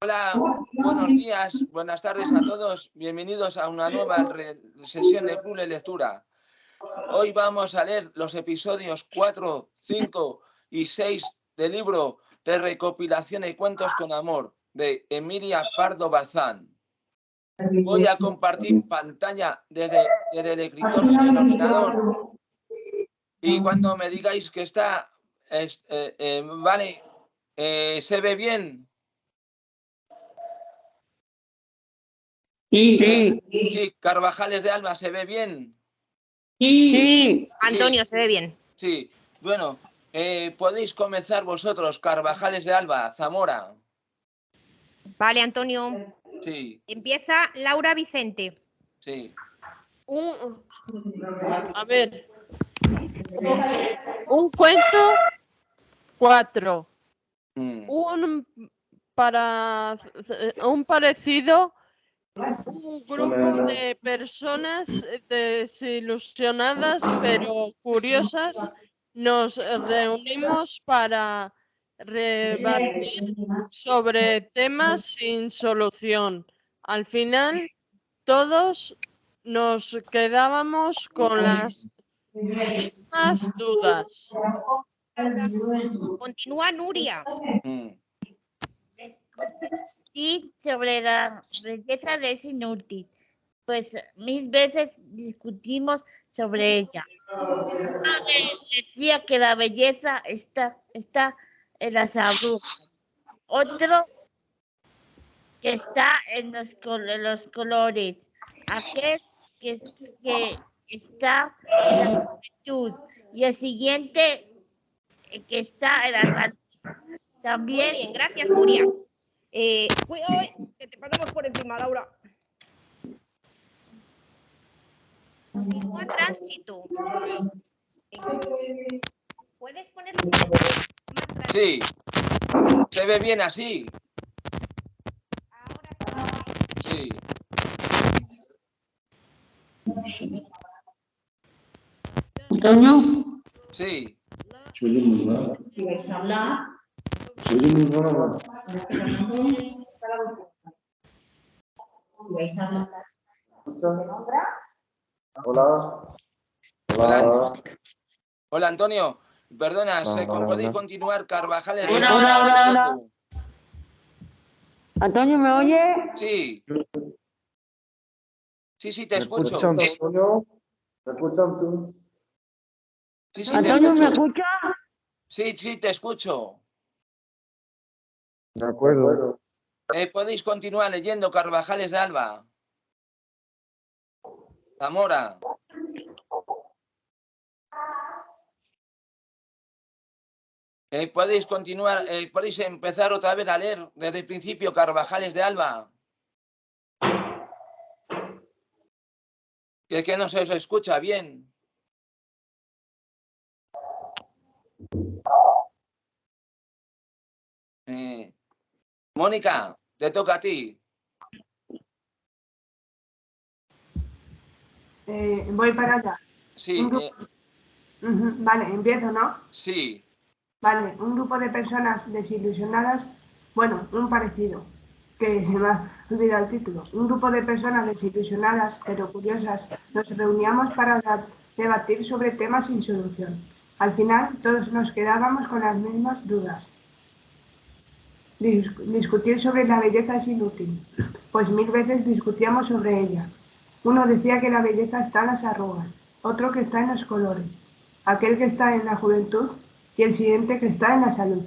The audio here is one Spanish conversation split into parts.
Hola, buenos días, buenas tardes a todos. Bienvenidos a una nueva sesión de Club Lectura. Hoy vamos a leer los episodios 4, 5 y 6 del libro de recopilación de cuentos con amor de Emilia Pardo Bazán. Voy a compartir pantalla desde, el escritorio del ordenador y cuando me digáis que está, eh, eh, vale, eh, ¿se ve bien? Sí. Sí, Carvajales de Alba, ¿se ve bien? Sí. Antonio, se ve bien. Sí, bueno, eh, podéis comenzar vosotros, Carvajales de Alba, Zamora. Vale, Antonio. Sí. Empieza Laura Vicente. Sí. Un, a ver. Un cuento, cuatro. Mm. Un para un parecido un grupo de personas desilusionadas pero curiosas nos reunimos para rebatir sobre temas sin solución. Al final, todos nos quedábamos con las mismas dudas. Continúa Nuria. Mm. Y sobre la belleza de ese inútil, pues mil veces discutimos sobre ella. Decía que la belleza está, está en las agujas. Otro que está en los, colores. Aquel que, está en la juventud. Y el siguiente que está en la. También. Muy bien, gracias, Nuria. Eh, cuidado, eh, que te pasamos por encima, Laura. Continúa tránsito. ¿Puedes ponerlo un poco más grande? Sí. ¿Se ve bien así? Ahora sí. Sí. Antonio. Sí. Si vais a hablar, si vais a hablar, ¿dónde nombra? Hola. Hola. Hola, Antonio. Perdona, ¿se- Hola, ¿podéis hola. continuar, Carvajales? de Hola, hola, hola, leyendo? Antonio, ¿me oye? Sí. Sí, sí, te ¿Me escucho. escuchan, Antonio? ¿Me escuchan tú? Sí, sí, te ¿me escucha? Sí, sí, te escucho. De acuerdo. Eh, podéis continuar leyendo Carvajales de Alba. Zamora. Eh, podéis continuar, eh, podéis empezar otra vez a leer desde el principio Carvajales de Alba. Que es que no se os escucha bien. Eh, Mónica, te toca a ti. Eh, voy para allá. Sí, eh, Vale, empiezo, ¿no? sí. Vale, un grupo de personas desilusionadas, bueno, un parecido, que se me ha olvidado el título. Un grupo de personas desilusionadas, pero curiosas, nos reuníamos para debatir sobre temas sin solución. Al final, todos nos quedábamos con las mismas dudas. Dis- discutir sobre la belleza es inútil, pues mil veces discutíamos sobre ella. Uno decía que la belleza está en las arrugas, otro que está en los colores, aquel que está en la juventud y el siguiente que está en la salud.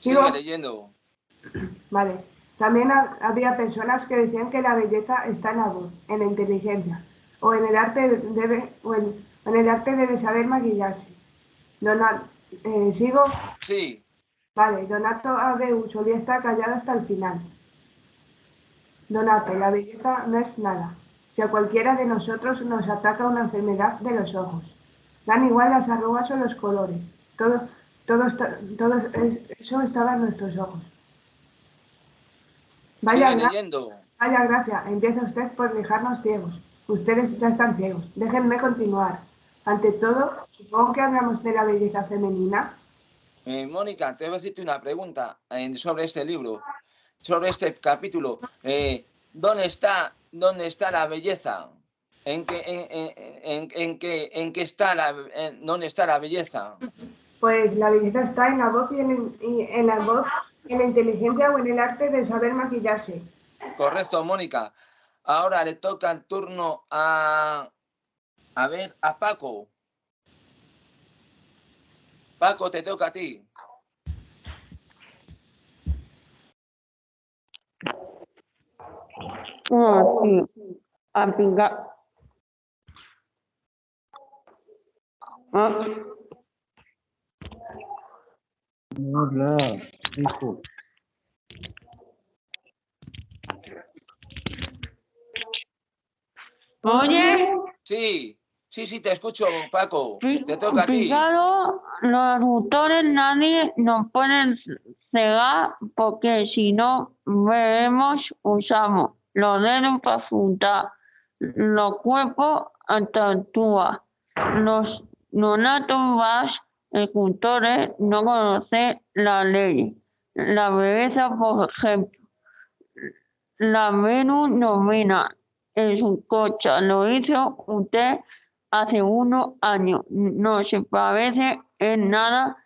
Sigue Sigo. leyendo. Vale. También ha- había personas que decían que la belleza está en la voz, en la inteligencia, o en el arte debe, o en, en el arte debe saber maquillarse. Dona- eh, sigo. Sí, Vale, Donato Abeu solía estar callado hasta el final. Donato, la belleza no es nada. Si a cualquiera de nosotros nos ataca una enfermedad de los ojos, dan igual las arrugas o los colores. Todo, todo, está- todo es- eso estaba en nuestros ojos. Vaya, sigue gra- leyendo. vaya gracia, empieza usted por dejarnos ciegos. Ustedes ya están ciegos. Déjenme continuar. Ante todo, supongo que hablamos de la belleza femenina. Eh, Mónica, te voy a decirte una pregunta eh, sobre este libro, sobre este capítulo. Eh, ¿Dónde está, dónde está la belleza? ¿En qué, en, en- en- en qué, en qué está la, dónde está la belleza? Pues la belleza está en la voz y en, y en la voz, en la inteligencia o en el arte de saber maquillarse. Correcto, Mónica. Ahora le toca el turno a, a ver, a Paco. Paco, te toca a ti. Ah, sí. Aplicar. Ah, Hola, hijo. Oye, Sí, sí, sí, te escucho, Paco. Te toca a ti. Los autores nadie nos pueden cegar porque si no vemos, usamos los dedos para apuntar, los cuerpos actúa, los nonatos vas escultores no conocen la ley, la belleza, por ejemplo, la Venus nomina en su coche, lo hizo usted hace unos años. No se parece en nada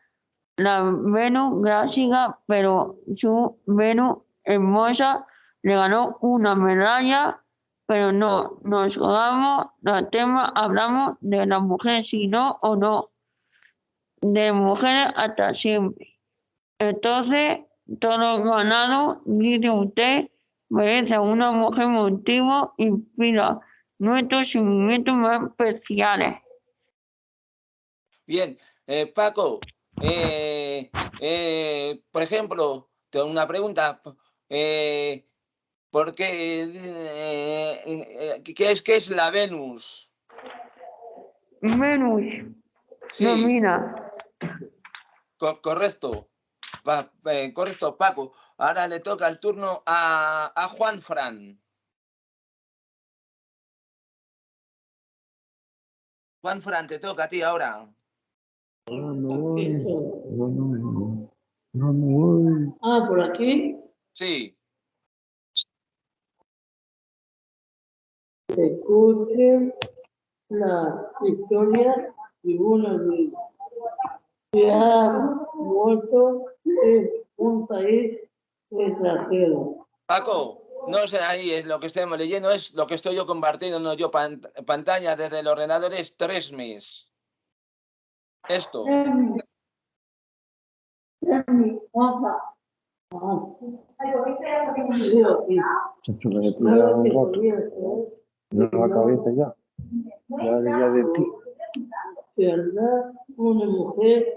la Venus clásica, pero su Venus hermosa le ganó una medalla, pero no nos hagamos del tema, hablamos de la mujer, si no o no, de mujeres hasta siempre. Entonces, todo ganado, dice usted, merece una mujer motivo, inspira nuestros sentimientos más especiales. Bien, eh, Paco, eh, eh, por ejemplo, tengo una pregunta. ¿Por qué? ¿Qué es, qué es la Venus? Venus, Sí, co- correcto. Pa- correcto, Paco. Ahora le toca el turno a, a Juan Fran. Juan Fran, te toca a ti ahora. No, no voy. No, no, no. No, no voy. Ah, por aquí. Sí, Escuchen la historia de una vez que ha muerto en un país extranjero. Paco, no sé ahí, es lo que estamos leyendo es lo que estoy yo compartiendo, no yo pan- pantalla desde el ordenador es tres meses. Esto, no lo cabeza ya. Ya, ya de ti. andar una mujer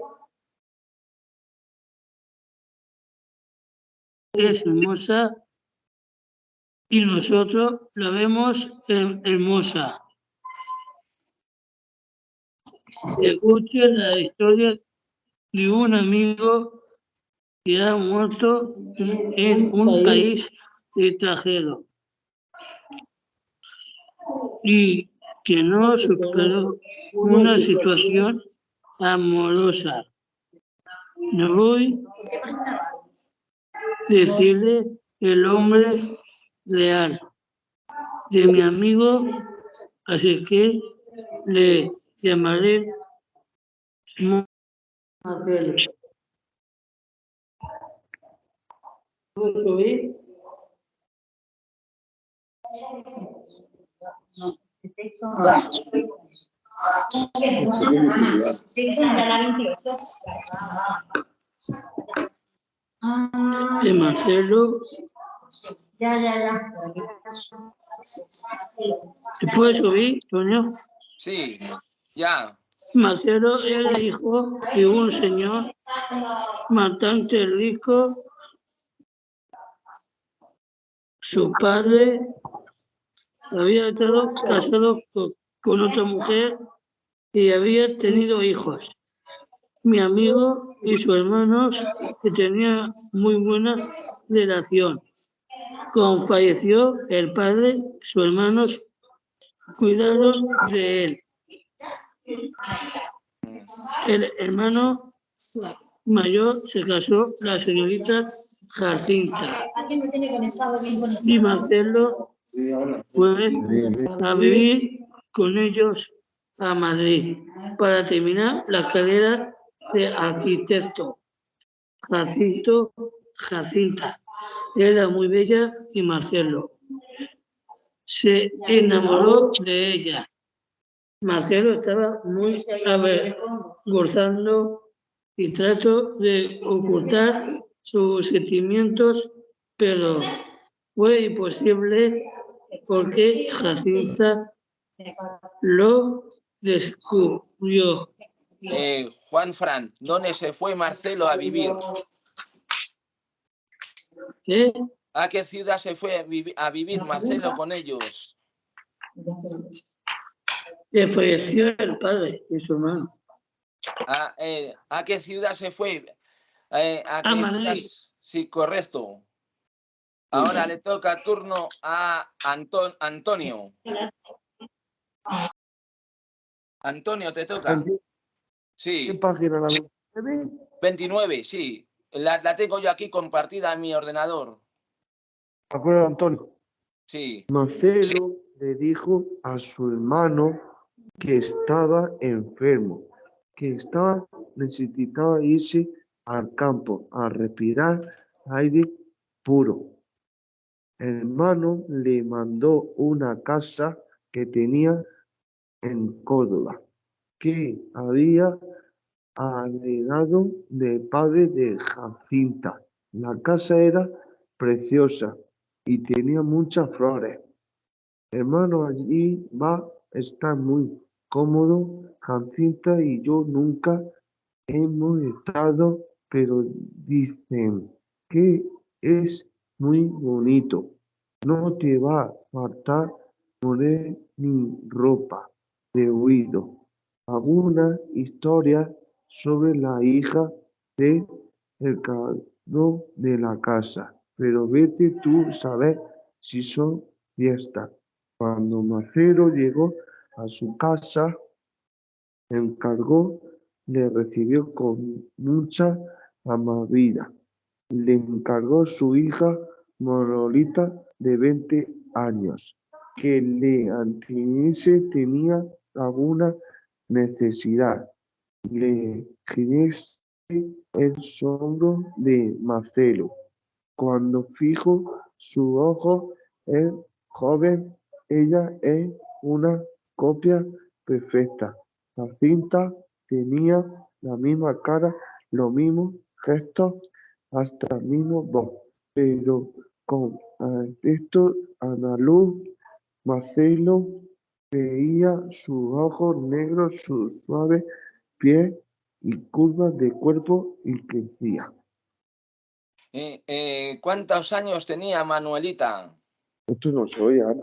es hermosa y nosotros la vemos her- hermosa. Escuche la historia de un amigo que ha muerto en un país extranjero y que no superó una situación amorosa. No voy a decirle el hombre real de mi amigo, así que le llamaré Marcelo. Ya, ya, ya. ¿Te puedes subir, Toño? sí, ya, Marcelo era hijo de un señor bastante rico. Su padre había estado casado co- con otra mujer y había tenido hijos. Mi amigo y sus hermanos que tenían muy buena relación. Cuando falleció el padre, sus hermanos cuidaron de él. El hermano mayor se casó la señorita Jacinta y Marcelo fue a vivir con ellos a Madrid para terminar la carrera de arquitecto. Jacinto, Jacinta era muy bella y Marcelo se enamoró de ella. Marcelo estaba muy avergonzando y trató de ocultar sus sentimientos, pero fue imposible porque Jacinta lo descubrió. Eh, Juan Fran, ¿dónde se fue Marcelo a vivir? ¿Eh? ¿A qué ciudad se fue a vivi- a vivir Marcelo con ellos? Le falleció el padre y su hermano. ¿A, eh, ¿a qué ciudad se fue? Eh, ¿A A qué Madrid. ciudad? Sí, correcto. Ahora le toca turno a Anton- Antonio. Antonio, te toca. ¿Qué Sí, página la ve? 29, sí. La, la tengo yo aquí compartida en mi ordenador. ¿De acuerdo, Antonio? Sí. Marcelo le dijo a su hermano que estaba enfermo, que estaba necesitaba irse al campo a respirar aire puro. El hermano le mandó una casa que tenía en Córdoba, que había heredado del padre de Jacinta. La casa era preciosa y tenía muchas flores. Hermano, allí va a estar muy cómodo. Jacinta y yo nunca hemos estado, pero dicen que es muy bonito. No te va a faltar poner ni ropa de oído. Alguna historia sobre la hija de cargo de la casa, pero vete tú saber si son fiestas. Cuando Marcelo llegó a su casa, encargó, le recibió con mucha amabilidad. Le encargó su hija Morolita de 20 años, que le atendiese tenía alguna necesidad. Le gimiese el hombro de Marcelo. Cuando fijo su ojo, el joven, ella es una copia perfecta. Jacinta tenía la misma cara, los mismos gestos, hasta el mismo voz, pero con esto andaluz, Marcelo veía sus ojos negros, su suave piel y curvas de cuerpo y crecía. Eh, eh, ¿Cuántos años tenía Manuelita? Esto no soy Ana.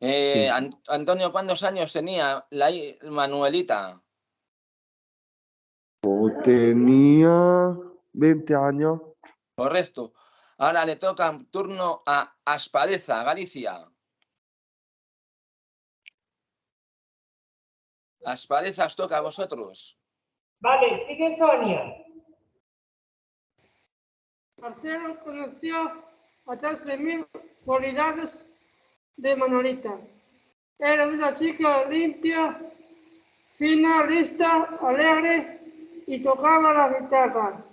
Eh, Sí. Antonio, ¿cuántos años tenía la Manuelita? Tenía 20 años. Correcto. Ahora le toca turno a Aspadeza, Galicia. Aspadeza os toca a vosotros. Vale, sigue Sonia. Marcelo conoció de mil cualidades de Manolita. Era una chica limpia, fina, lista, alegre y tocaba la guitarra.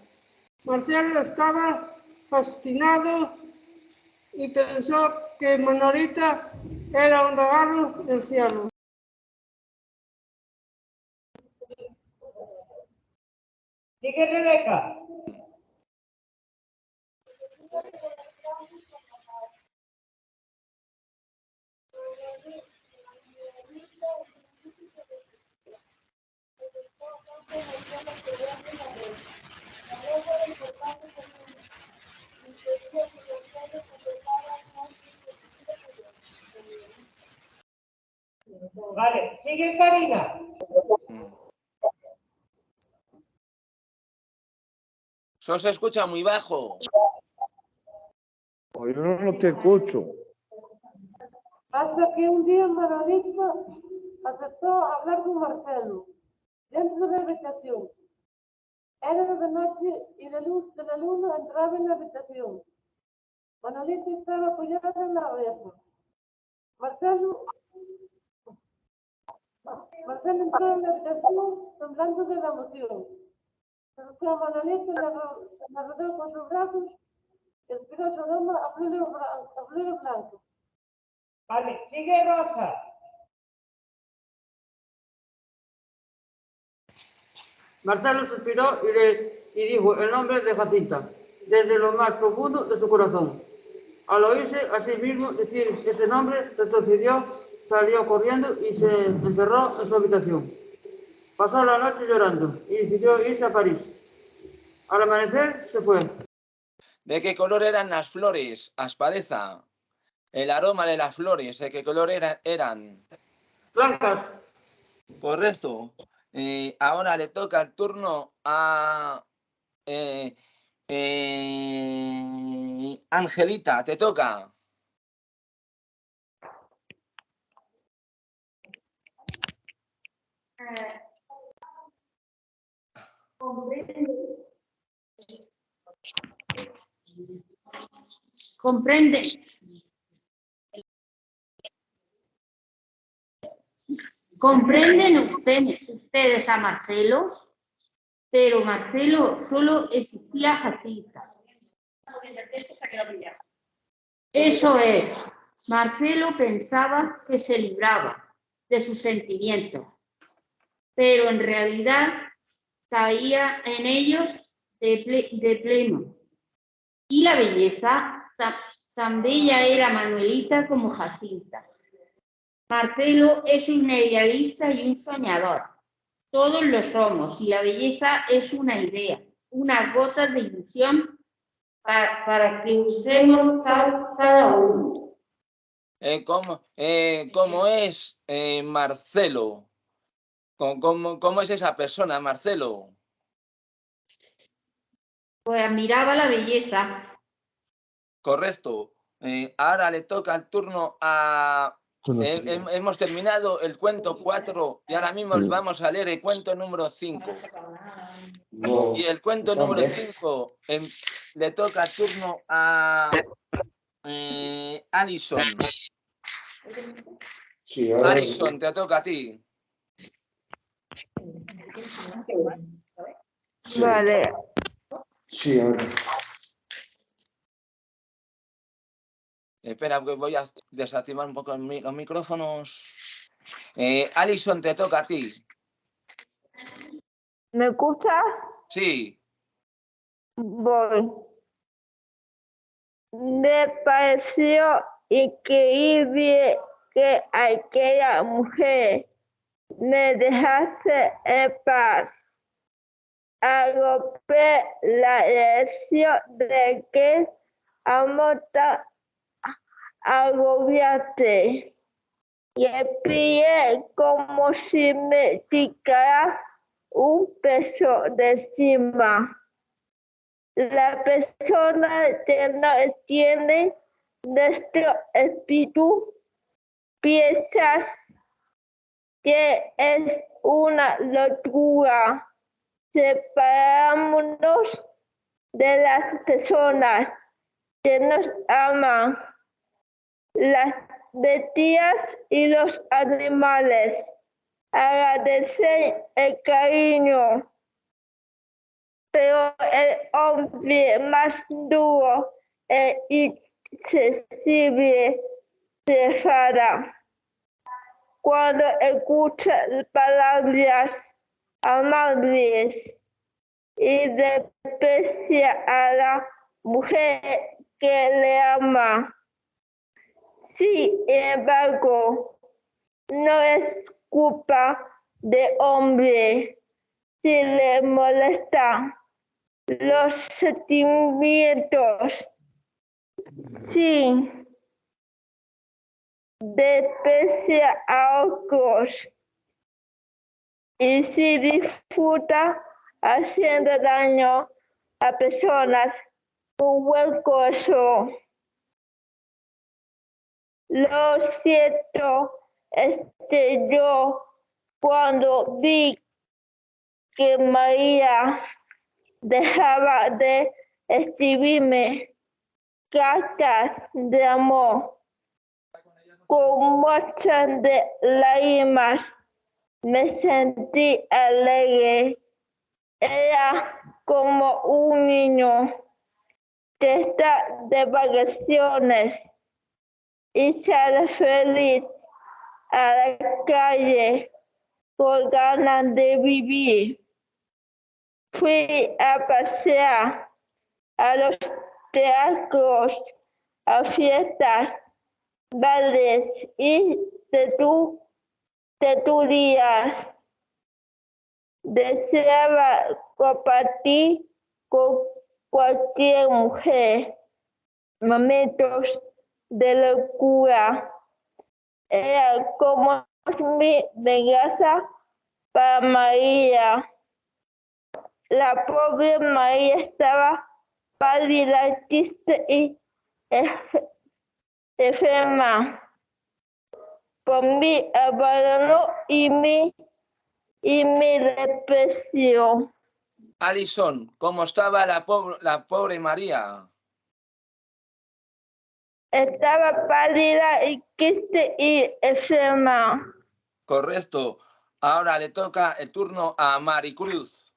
Marcelo estaba fascinado y pensó que Manolita era un regalo del cielo. Rebeca. Se os escucha muy bajo. Yo no te escucho. Hasta que un día Manolita aceptó hablar con Marcelo. dentro de la habitación. Era de noche y la luz de la luna entraba en la habitación. Manolita estaba apoyada en la reja. Marcelo, Marcelo entró en la habitación temblando de la emoción. Ro- la rodeó con sus brazos y respiró su aroma a blan- a flores blanco. Vale, sigue Rosa. Marcelo suspiró y, le, y dijo el nombre de Jacinta, desde lo más profundo de su corazón. Al oírse a sí mismo decir ese nombre, retrocedió, salió corriendo y se encerró en su habitación. Pasó la noche llorando y decidió irse a París. Al amanecer se fue. ¿De qué color eran las flores, Aspareza? El aroma de las flores, ¿de qué color era- eran? Blancas. Correcto. Eh, ahora le toca el turno a eh, eh, Angelita, te toca. Comprende. ¿Comprenden ustedes, ustedes a Marcelo? Pero Marcelo solo existía Jacinta. Eso es. Marcelo pensaba que se libraba de sus sentimientos, pero en realidad caía en ellos de, de pleno. Y la belleza, ta- tan bella era Manuelita como Jacinta. Marcelo es un idealista y un soñador. Todos lo somos y la belleza es una idea, una gota de ilusión para, para que usemos ca- cada uno. Eh, ¿cómo, eh, cómo es eh, Marcelo? ¿Cómo, es esa persona, Marcelo? Pues admiraba la belleza. Correcto. Eh, ahora le toca el turno a... he- hemos terminado el cuento 4 y ahora mismo Sí. vamos a leer el cuento número 5. Y el cuento número 5 le toca el turno a eh, Alison. Sí, ahora- Alison, te toca a ti. Sí. Vale. Sí, ahora. Espera, que voy a desactivar un poco los micrófonos. Eh, Alison, te toca a ti. ¿Me escuchas? Sí, Voy. Me pareció increíble que aquella mujer me dejase en paz. Agopé la elección de que amor tan agobiante y pillé como si me picara un peso de encima. La persona no tiene nuestro espíritu piensa que es una locura. Separámonos de las personas que nos aman, las bestias y los animales. Agradecer el cariño pero el hombre más duro e insensible se enfada. Cuando escucha palabras amables y desprecia a la mujer que le ama. Sin embargo, no es culpa de hombre si le molesta los sentimientos. Sí, desprecia a otros y si disfruta haciendo daño a personas con buen corazón. Lo cierto es que yo cuando vi que María dejaba de escribirme cartas de amor con muestras de lágrimas. Me sentí alegre. Era como un niño que está de vacaciones y sale feliz a la calle con ganas de vivir. Fui a pasear a los teatros, a fiestas, bailes y tertu- tertulias. Deseaba compartir con cualquier mujer momentos de locura. Era como mi venganza para María. La pobre María estaba pálida, triste y enferma por mi abandono y mi, y mi depresión. Alison, ¿cómo estaba la pobre, la pobre María? Estaba pálida y triste y enferma. Correcto. Ahora le toca el turno a Maricruz.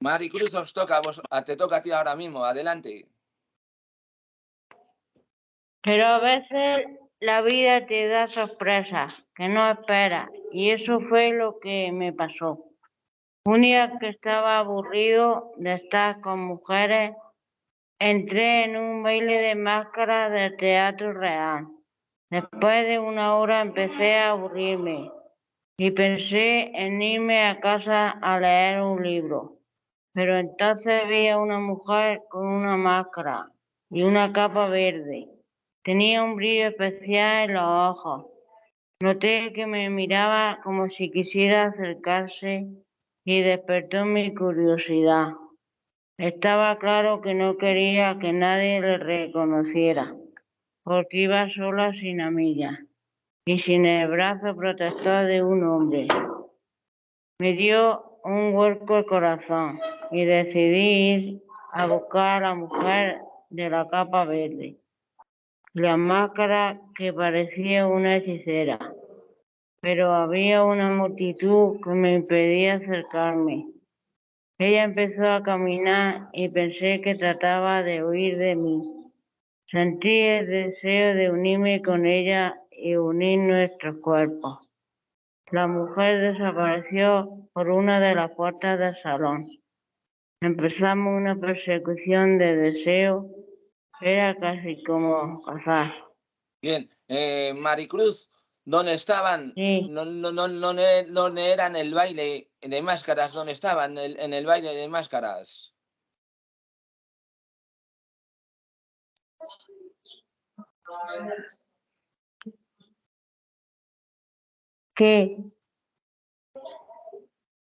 Maricruz, os toca, a vos, a- te toca a ti ahora mismo. Adelante. Pero a veces la vida te da sorpresas que no esperas y eso fue lo que me pasó. Un día que estaba aburrido de estar con mujeres, entré en un baile de máscaras del Teatro Real. Después de una hora empecé a aburrirme y pensé en irme a casa a leer un libro. Pero entonces vi a una mujer con una máscara y una capa verde. Tenía un brillo especial en los ojos. Noté que me miraba como si quisiera acercarse y despertó mi curiosidad. Estaba claro que no quería que nadie le reconociera, porque iba sola sin amiga y sin el brazo protector de un hombre. Me dio un hueco el corazón y decidí ir a buscar a la mujer de la capa verde la máscara que parecía una hechicera, pero había una multitud que me impedía acercarme. Ella empezó a caminar y pensé que trataba de huir de mí. Sentí el deseo de unirme con ella y unir nuestros cuerpos. La mujer desapareció por una de las puertas del salón. Empezamos una persecución de deseo era casi como cazar. Bien. Eh, Maricruz, ¿dónde estaban? Sí. No, no, no, no, no eran el baile de máscaras, ¿dónde estaban en el, en el baile de máscaras? ¿Qué?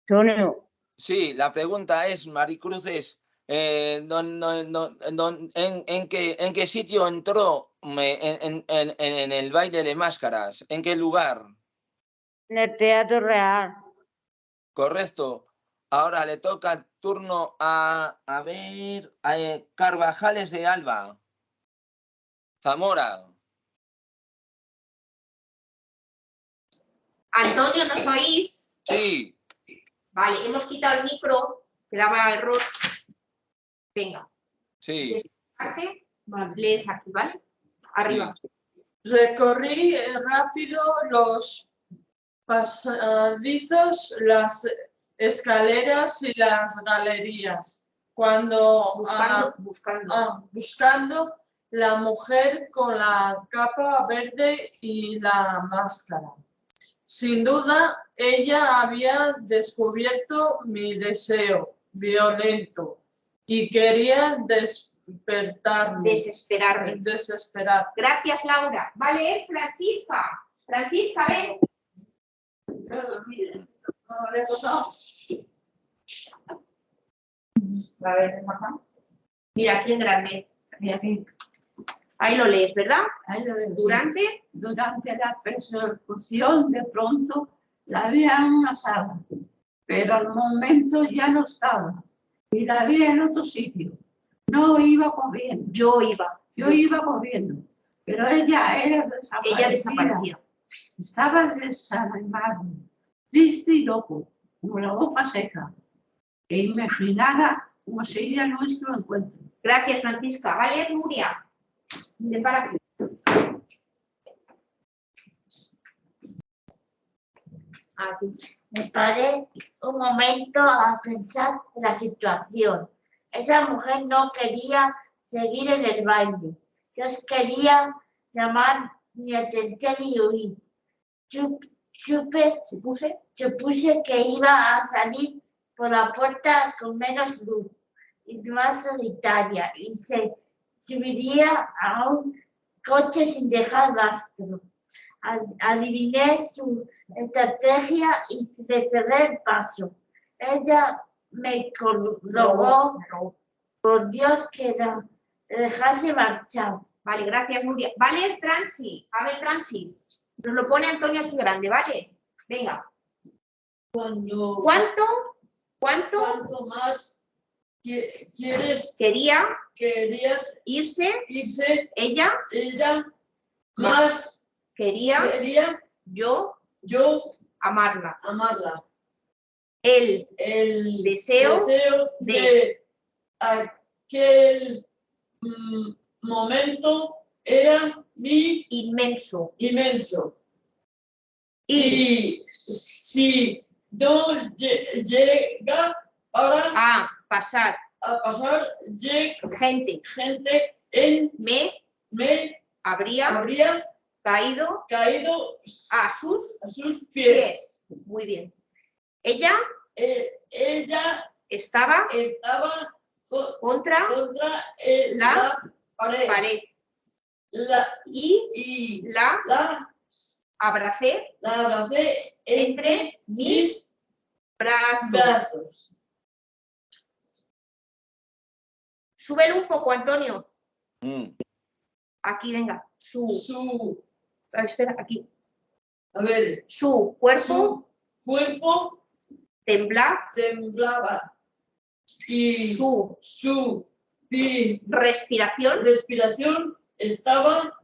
Antonio, Sí, la pregunta es, Maricruz, es, eh, don- don- don- don- en, en qué, ¿en qué sitio entró me- en, en- en- en el baile de máscaras? ¿En qué lugar? en el Teatro Real. Correcto. Ahora le toca turno a, a ver, a eh, Carvajales de Alba. Zamora. Antonio, ¿nos oís? Sí, Vale, hemos quitado el micro, que daba error. Venga, sí. parte, lees aquí, ¿vale? Arriba. Recorrí eh, rápido los pasadizos, las escaleras y las galerías. Cuando Buscando, ah, buscando. ah, buscando la mujer con la capa verde y la máscara. Sin duda, ella había descubierto mi deseo violento y quería despertarme, Desesperarme. desesperar. Gracias, Laura. Vale, Francisca. Francisca, ven. A ver, mamá. Mira, aquí en grande. Ahí lo lees, ¿verdad? Durante Durante la persecución, de pronto la vi en una sala, pero al momento ya no estaba. Y la vi en otro sitio. No iba corriendo. Yo iba. Yo iba corriendo. Pero ella era desaparecida. Ella desapareció. Estaba desanimado, triste y loco, como la boca seca. E imaginada como sería nuestro encuentro. Gracias, Francisca. Vale, Nuria. Ven para aquí. Me paré un momento a pensar en la situación. Esa mujer no quería seguir en el baile. Yo quería llamar mi atención y huir. Yo, supe, supuse, supuse que iba a salir por la puerta con menos luz y más solitaria y se subiría a un coche sin dejar rastro. Ad- Adiviné su estrategia y le cerré el paso. Ella me rogó, por Dios, que la dejase marchar. Vale, gracias, Nuria. Vale, Transi. A ver, Transi. Nos lo pone Antonio aquí grande, ¿vale? Venga. Cuando, ¿Cuánto? ¿Cuánto? ¿Cuánto más qui- quieres, Quería querías irse, irse ella ella más quería quería yo yo amarla. amarla? El El deseo deseo de- de aquel mm, momento era mi inmenso. inmenso. Y Y si no lle- llega para a pasar a pasar gente gente en me me habría habría caído caído a sus a sus pies. pies. Muy bien. Ella Eh, ella estaba estaba co- contra contra La la, pared, pared La, y y la la, abracé la abracé entre mis brazos. brazos. Súbelo un poco, Antonio. Mm. Aquí, venga. Su, Su, ah, espera, aquí. a ver, Su cuerpo su cuerpo tembla, temblaba y su su pi- respiración respiración estaba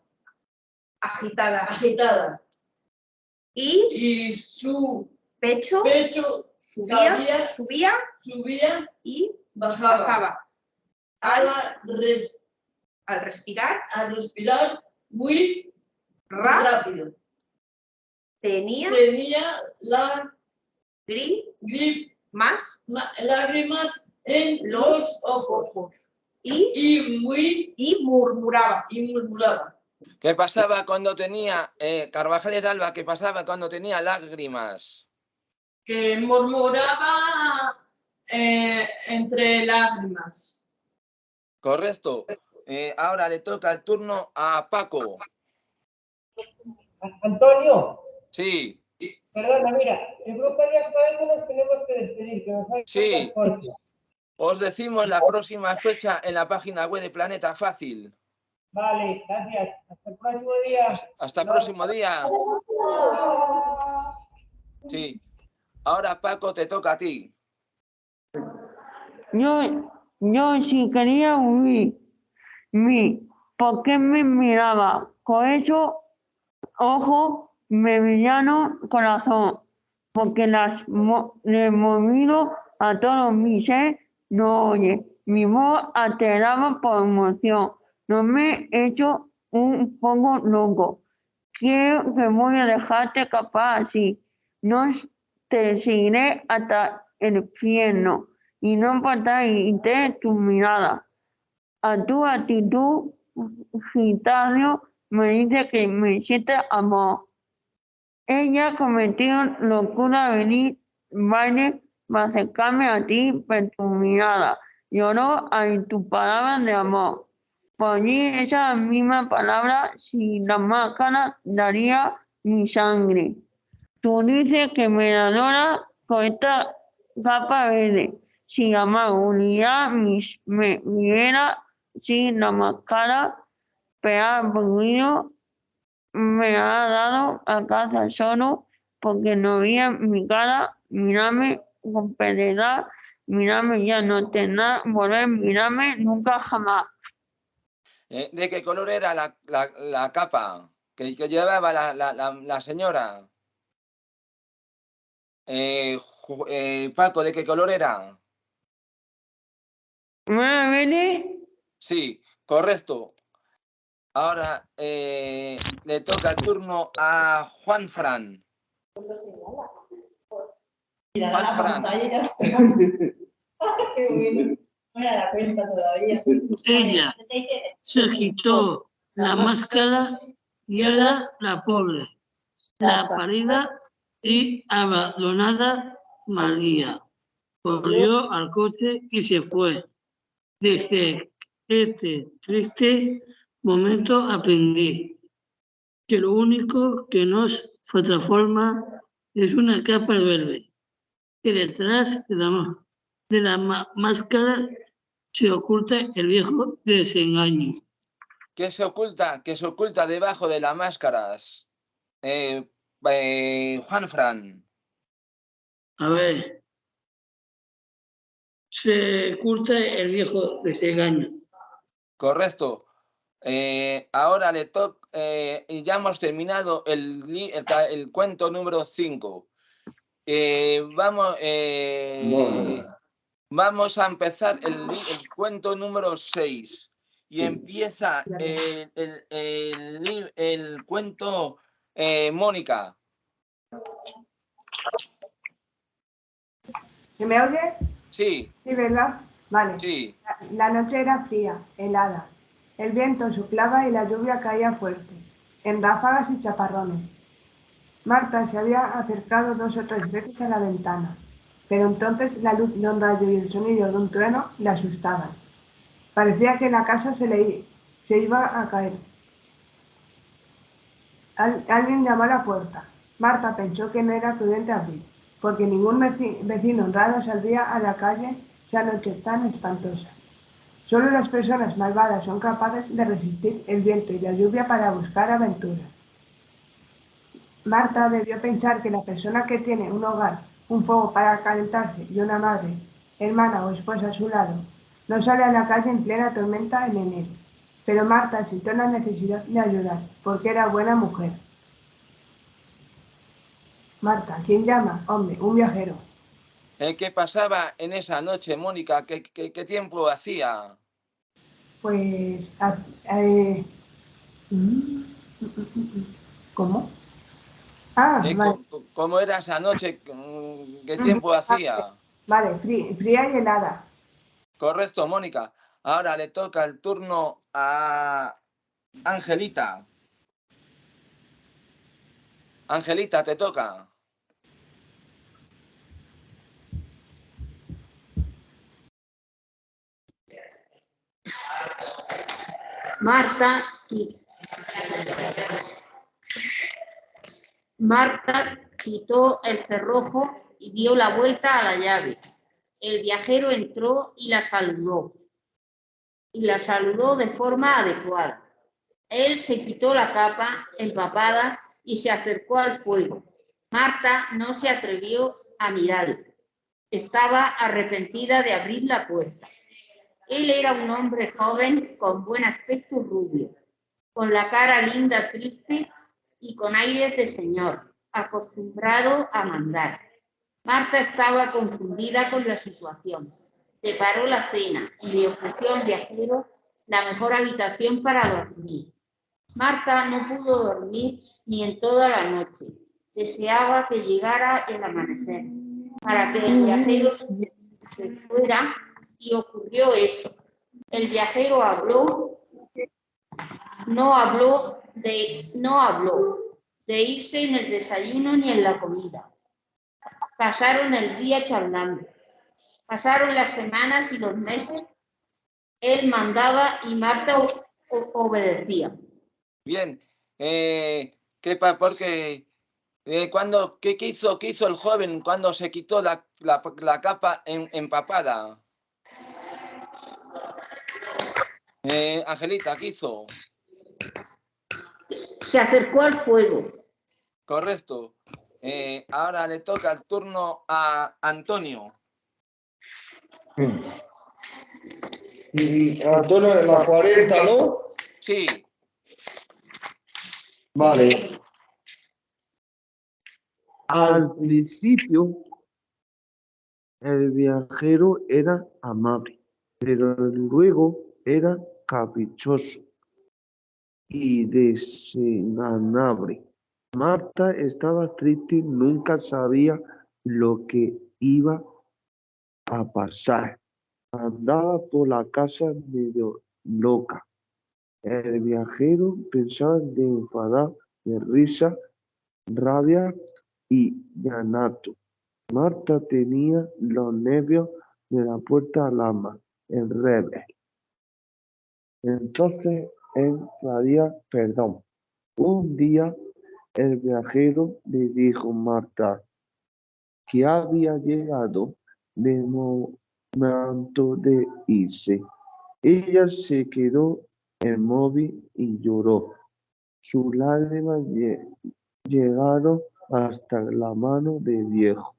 agitada agitada y y su pecho pecho subía, cabía, subía subía, y bajaba. bajaba. Al, res- Al respirar, al respirar muy ra, rápido. tenía Tenía la grip grip, más ma- lágrimas en Los los ojos ojos y, y muy y murmuraba. y murmuraba. ¿Qué pasaba cuando tenía, eh, Carvajales de Alba, qué pasaba cuando tenía lágrimas? Que murmuraba eh, entre lágrimas. Correcto. Eh, ahora le toca el turno a Paco. Antonio, Sí, perdona, mira, el grupo de actuales nos tenemos que despedir, que nos hay Sí. os decimos la próxima fecha en la página web de Planeta Fácil. Vale, gracias. Hasta el próximo día. Hasta el próximo día. Sí. Ahora, Paco, te toca a ti. Yo, yo sí quería huir. Mi, ¿por qué me miraba? Con eso, ojo, me brillaron corazón. Porque las mo- le movido a todo mi ser, no oye. Mi voz alteraba por emoción. No me he hecho un poco loco. Quiero que voy a dejarte capaz así. No te seguiré hasta el infierno y no importaré tu mirada. A tu actitud, gitano, me dice que me siente amor. Ella cometió locura venir, baile, para acercarme a ti por tu mirada. Lloró en tu palabra de amor. Por mí esa misma palabra, si la máscara daría mi sangre. Tú dices que me adora con esta capa verde. Si la unidad mis, me viera sin la máscara, pero ruido me ha dado a casa solo porque no veía mi cara, mírame con piedad, mírame ya no te nada, volver, mírame nunca jamás. Eh, ¿De qué color era la, la- la capa que, que llevaba la, la- señora? Eh, eh, Paco, ¿de qué color era? ¿Me viene? Sí, correcto. Ahora eh, le toca el turno a Juan Fran. Juan Fran. No me da cuenta todavía. Ella se quitó la máscara y era la pobre, la parida y abandonada María. Corrió al coche y se fue. Desde este triste momento aprendí que lo único que nos transforma es una capa verde, que detrás de la, de máscara se oculta el viejo desengaño. ¿Qué se oculta? ¿Qué se oculta debajo de las máscaras? Eh, eh, Juan Fran. A ver, se oculta el viejo desengaño. Correcto. Eh, ahora le toca, y ya hemos terminado el, el, cuento número 5. vamos, eh, vamos a empezar el, cuento número 6. Y empieza el, el- el li- el cuento eh, Mónica. ¿Se me oye? Sí, Sí, ¿verdad? Vale. sí. La, la noche era fría, helada. El viento soplaba y la lluvia caía fuerte, en ráfagas y chaparrones. Marta se había acercado dos o tres veces a la ventana, pero entonces la luz de un rayo y el sonido de un trueno le asustaban. Parecía que la casa se, le, se iba a caer. Al- alguien llamó a la puerta. Marta pensó que no era prudente abrir, porque ningún veci- vecino honrado saldría a la calle esa noche tan espantosa. Solo las personas malvadas son capaces de resistir el viento y la lluvia para buscar aventuras. Marta debió pensar que la persona que tiene un hogar, un fuego para calentarse y una madre, hermana o esposa a su lado, no sale a la calle en plena tormenta en enero. Pero Marta sintió la necesidad de ayudar, porque era buena mujer. Marta, ¿quién llama? Hombre, un viajero. Eh, ¿Qué pasaba en esa noche, Mónica? ¿Qué, qué- qué tiempo hacía? Pues... a- eh, mm, ¿Cómo? Ah, Eh, vale. ¿Cómo era esa noche? Mm, ¿Qué tiempo hacía? Vale, frí- fría y helada. Correcto, Mónica. Ahora le toca el turno a Angelita. Angelita, te toca. Marta Marta quitó el cerrojo y dio la vuelta a la llave. El viajero entró y la saludó. Y la saludó de forma adecuada. Él se quitó la capa empapada y se acercó al fuego. Marta no se atrevió a mirarle. Estaba arrepentida de abrir la puerta. Él era un hombre joven con buen aspecto rubio, con la cara linda, triste y con aires de señor, acostumbrado a mandar. Marta estaba confundida con la situación. Preparó la cena y le ofreció al viajero la mejor habitación para dormir. Marta no pudo dormir ni en toda la noche. Deseaba que llegara el amanecer para que el viajero se fuera y ocurrió eso. El viajero habló, no habló de, no habló de irse en el desayuno ni en la comida. Pasaron el día charlando. Pasaron las semanas y los meses. Él mandaba y Marta obedecía. Bien. Eh, ¿qué pa- porque, eh, cuando, qué, qué hizo, qué hizo el joven cuando se quitó la, la- la capa em- empapada? Eh, Angelita, ¿qué hizo? Se acercó al fuego. Correcto. Eh, ahora le toca el turno a Antonio. Y Antonio de la 40, ¿no? Sí, Vale. Al principio, el viajero era amable, pero luego era caprichoso y desengañable. Marta estaba triste, nunca sabía lo que iba a pasar. Andaba por la casa medio loca. El viajero pensaba de enfadar, de risa, rabia y llanto. Marta tenía los nervios de la puerta al ama, el revés. Entonces pedía perdón. Un día el viajero le dijo a Marta que había llegado de momento de irse. Ella se quedó inmóvil y lloró. Sus lágrimas lle- llegaron hasta la mano de viejo.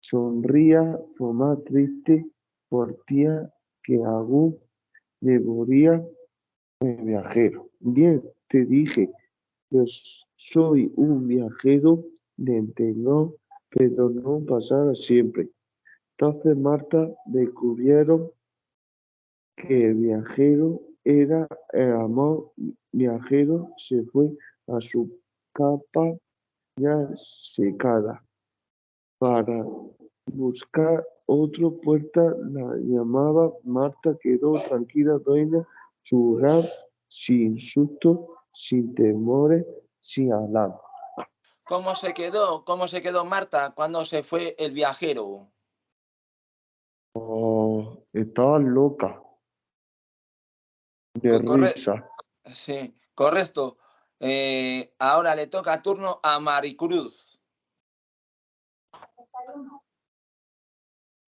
Sonría por más triste por tía que aún devoría el viajero. Bien, te dije que soy un viajero de entendón, pero no pasará siempre. Entonces Marta descubrieron que el viajero era el amor viajero, se fue a su capa ya secada para buscar otra puerta, la llamaba Marta, quedó tranquila, dueña su hogar, sin susto, sin temores, sin alarma. ¿cómo se quedó? ¿Cómo se quedó Marta cuando se fue el viajero? Oh, estaba loca de corre- risa. Sí, correcto. Eh, ahora le toca turno a Maricruz.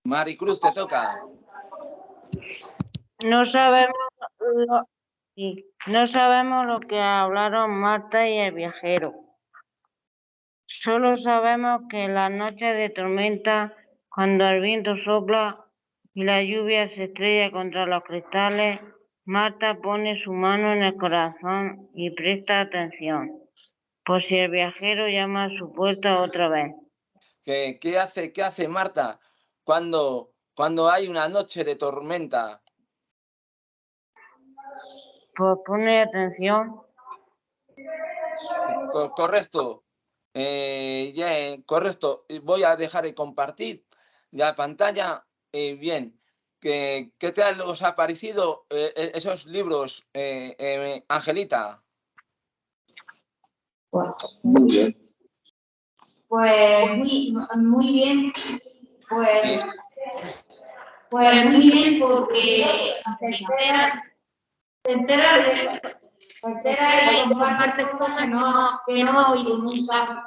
Maricruz, te toca. No sabemos lo, no sabemos lo que hablaron Marta y el viajero. Solo sabemos que en la noche de tormenta, cuando el viento sopla y la lluvia se estrella contra los cristales, Marta pone su mano en el corazón y presta atención, por si el viajero llama a su puerta otra vez. ¿Qué, qué hace, qué hace Marta cuando, cuando hay una noche de tormenta? Pues pone atención. Co- correcto. Eh, ya, eh, correcto. Voy a dejar de compartir la pantalla. Eh, bien. ¿Qué, ¿Qué tal os ha parecido eh, esos libros, eh, eh, Angelita? Muy bien. Pues muy, muy bien, pues, pues muy bien porque te enteras, te enteras de, te enteras y compartes cosas que no, que no has oído nunca.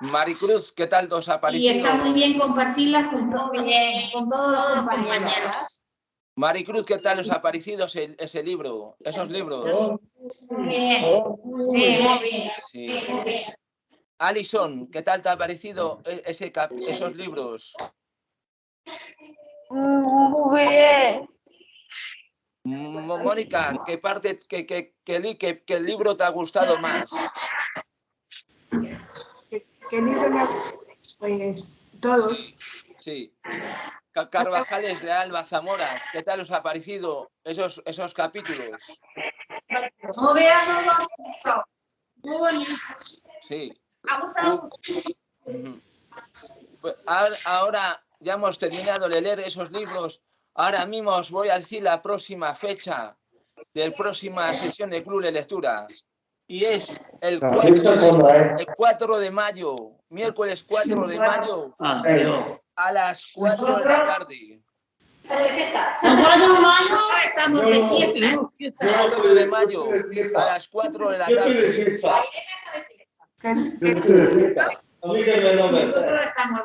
Maricruz, ¿qué tal os ha Y está muy bien compartirlas con, todo- con todos los compañeros. Maricruz, ¿qué tal os ha parecido ese, ese libro, esos libros? Muy bien, muy bien, muy bien. Alison, ¿qué tal te ha parecido e- ese esos libros? Muy bien. Mónica, ¿qué parte, qué, qué- qué qué- libro te ha gustado más? ¿Qué libro me ha todos. Sí. Ca- Carvajales de Alba Zamora, ¿qué tal os ha parecido esos, esos capítulos? Has hecho. Muy bonito. Sí. Ha gustado mucho. Pues ahora, ahora ya hemos terminado de leer esos libros. Ahora mismo os voy a decir la próxima fecha de la próxima sesión de Club de Lectura. Y es el La 4, fecha cuándo es? el 4 de mayo, miércoles 4 de mayo, Ah, a las 4 de la tarde. Estamos de fiesta. 4 de mayo, a las 4 de la tarde. A Nosotros estamos,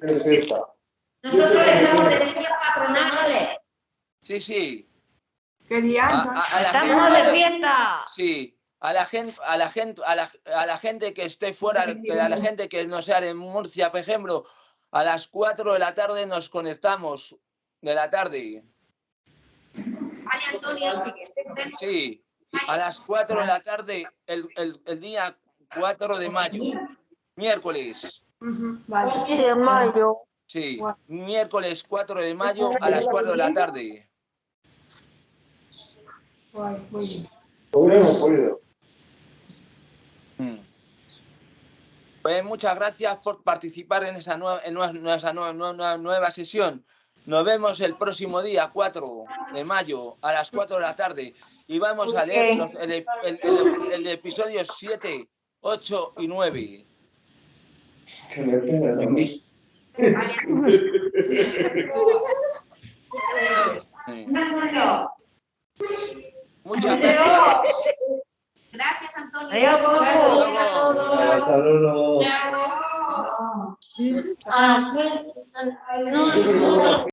Perfecto. nosotros estamos de fiesta patronal. Sí, sí. Quería A, a- a la Estamos gente de fiesta. Sí, a la gente, a la gente, a la, a la gente que esté fuera, que a la gente que no sea en Murcia, por ejemplo, a las 4 de la tarde nos conectamos de la tarde. Vale, Antonio. Sí, a las 4 de la tarde, el, el, el día 4 de mayo, miércoles. Vale. de mayo. Sí, miércoles 4 de mayo a las 4 de la tarde. Hubiéramos podido. Mm. Pues muchas gracias por participar en esa nueva, en nue- nuestra nueva, nueva, nueva sesión. Nos vemos el próximo día, 4 de mayo, a las 4 de la tarde. Y vamos a leer los- el, el- el- el episodio 7, 8 y 9. Que me pegan a mí. Sí. Antonio. Muchas gracias. Gracias, Antonio. Adiós. Gracias a todos. Hasta luego. Ah, no.